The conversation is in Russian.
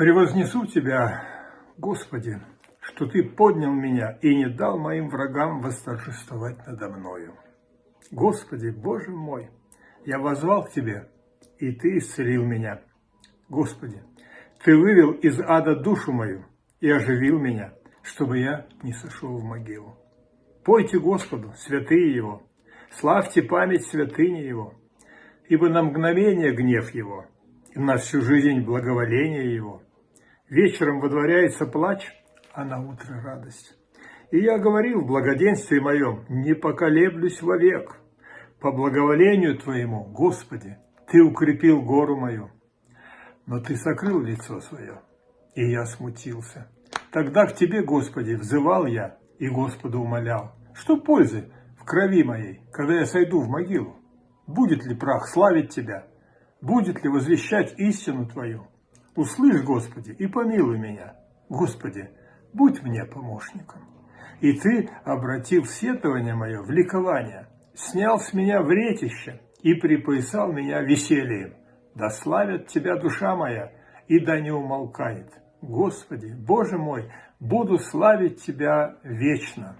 Превознесу Тебя, Господи, что Ты поднял меня и не дал моим врагам восторжествовать надо мною. Господи, Боже мой, я возвал к Тебе, и Ты исцелил меня. Господи, Ты вывел из ада душу мою и оживил меня, чтобы я не сошел в могилу. Пойте Господу, святые Его, славьте память святыни Его, ибо на мгновение гнев Его, и на всю жизнь благоволение Его. Вечером водворяется плач, а на утро радость. И я говорил в благоденствии моем, не поколеблюсь вовек. По благоволению Твоему, Господи, Ты укрепил гору мою. Но Ты сокрыл лицо свое, и я смутился. Тогда к Тебе, Господи, взывал я и Господу умолял. Что пользы в крови моей, когда я сойду в могилу? Будет ли прах славить Тебя? Будет ли возвещать истину Твою? Услышь, Господи, и помилуй меня. Господи, будь мне помощником. И Ты обратил сетование мое в ликование, снял с меня вретище и припоясал меня весельем. Да славит Тебя душа моя, и да не умолкает. Господи, Боже мой, буду славить Тебя вечно.